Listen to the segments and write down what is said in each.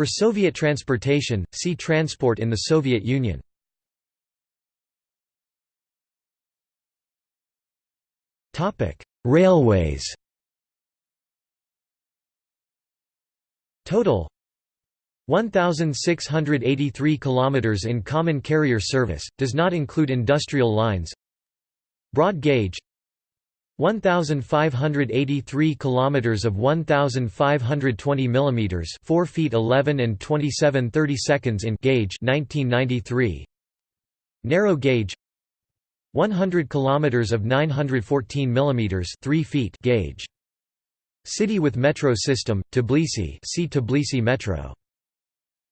For Soviet transportation, see Transport in the Soviet Union. Railways Total 1683 kilometers in common carrier service does not include industrial lines Broad gauge 1583 kilometers of 1520 millimeters 4 feet 11 and 27 30 seconds in gauge 1993 Narrow gauge 100 kilometers of 914 millimeters 3 feet gauge. City with metro system Tbilisi see Tbilisi Metro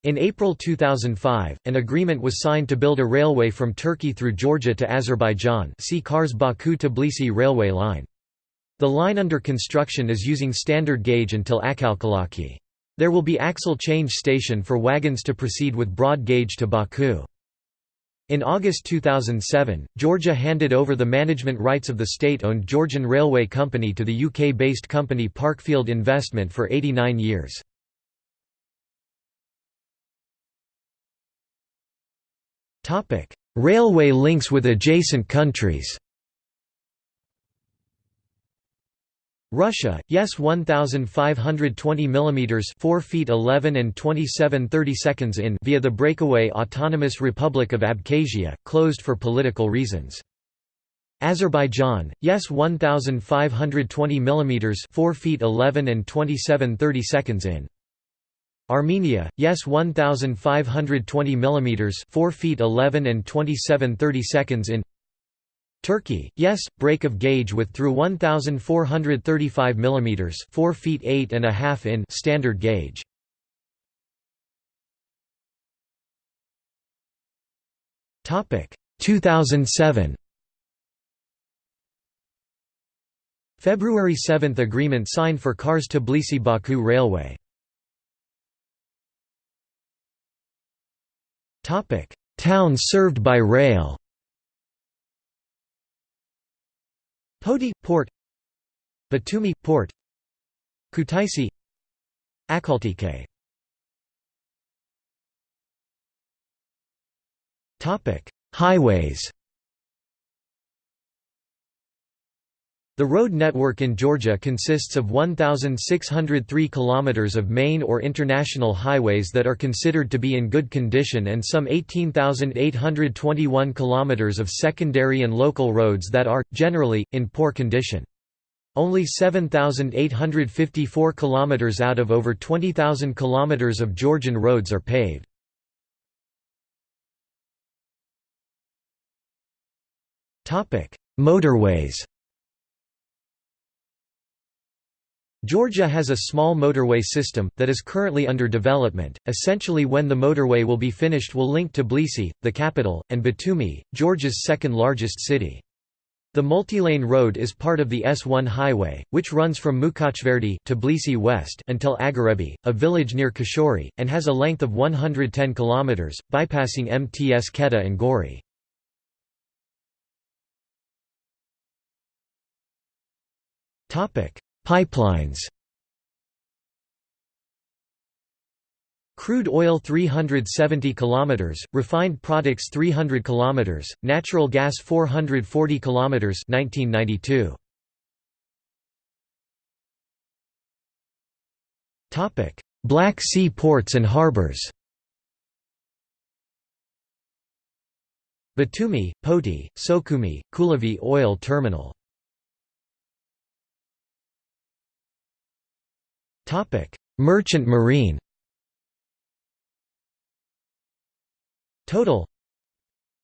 in April 2005, an agreement was signed to build a railway from Turkey through Georgia to Azerbaijan see Kars Baku-Tbilisi railway line. The line under construction is using standard gauge until Akhalkalaki. There will be axle change station for wagons to proceed with broad gauge to Baku. In August 2007, Georgia handed over the management rights of the state-owned Georgian Railway Company to the UK-based company Parkfield Investment for 89 years. Railway links with adjacent countries Russia, yes 1520 mm 4 feet 11 and 27 30 seconds in via the breakaway Autonomous Republic of Abkhazia, closed for political reasons. Azerbaijan, yes 1520 mm 4 feet 11 and 27 30 seconds in. Armenia, yes 1520 mm 4 feet 11 and 27 30 seconds in. Turkey, yes, break of gauge with through 1435 mm 4 feet 8 and a half in standard gauge. Topic 2007 February 7 agreement signed for Kars Tbilisi Baku Railway. Towns served by rail. Poti – Port. Batumi – Port. Kutaisi. Akhaltsikhe Highways The road network in Georgia consists of 1,603 kilometers of main or international highways that are considered to be in good condition and some 18,821 kilometers of secondary and local roads that are, generally, in poor condition. Only 7,854 kilometers out of over 20,000 kilometers of Georgian roads are paved. Motorways Georgia has a small motorway system, that is currently under development, essentially when the motorway will be finished will link Tbilisi, the capital, and Batumi, Georgia's second largest city. The multi-lane road is part of the S1 highway, which runs from Mukhatgverdi Tbilisi west until Agarebi, a village near Khashuri, and has a length of 110 km, bypassing Mtskheta and Gori. Pipelines Crude oil 370 km, refined products 300 km, natural gas 440 km 1992. Topic: Black Sea ports and harbors. Batumi, Poti, Sukhumi, Kulevi oil terminal Topic: Merchant Marine. Total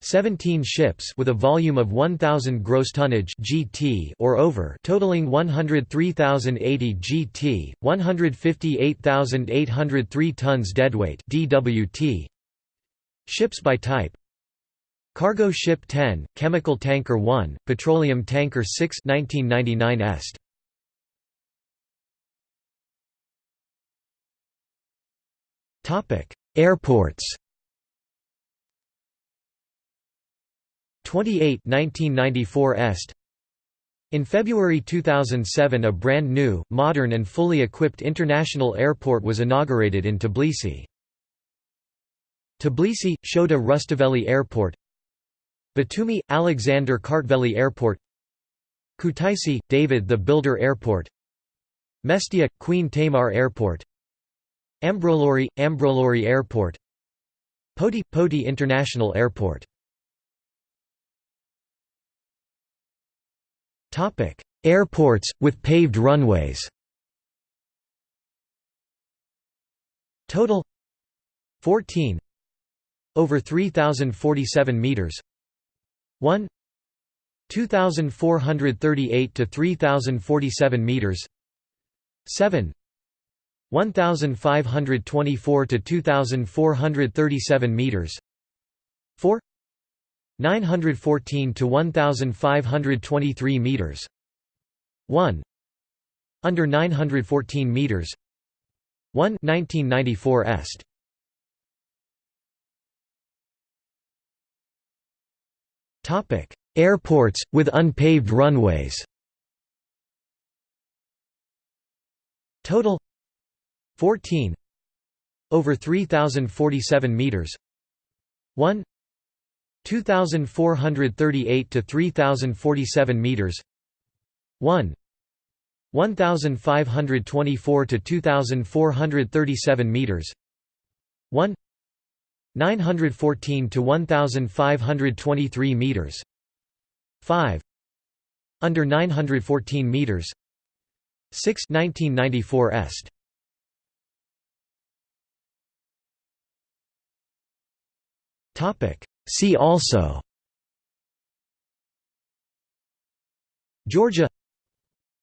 17 ships with a volume of 1000 gross tonnage GT or over totaling 103,080 GT 158,803 tons deadweight DWT Ships by type. Cargo ship 10 chemical tanker 1 petroleum tanker 6 1999 est Airports. 28 1994 Est. In February 2007 a brand new, modern and fully equipped international airport was inaugurated in Tbilisi. Tbilisi, Shota Rustaveli Airport. Batumi, Alexander Kartveli Airport. Kutaisi, David the Builder Airport. Mestia, Queen Tamar Airport Ambrolauri, Ambrolauri Airport. Poti, Poti International Airport. Airports, with paved runways. Total. 14 Over 3,047 meters. 1 2,438 to 3,047 meters. 7 1524 to 2437 meters. 4 914 to 1523 meters. 1 under 914 meters. 1 1994 est. Topic. Airports with unpaved runways. Total 14 over 3047 meters 1 2438 to 3047 meters 1 1524 to 2437 meters 1 914 to 1523 meters 5 under 914 meters 6 1994 est topic. See also. Georgia.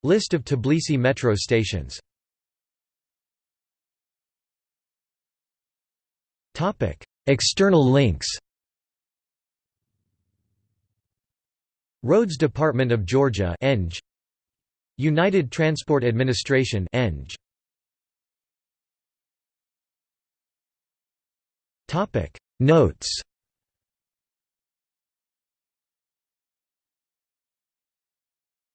List of Tbilisi metro stations. External links. Roads Department of Georgia Eng. United Transport Administration Eng. Notes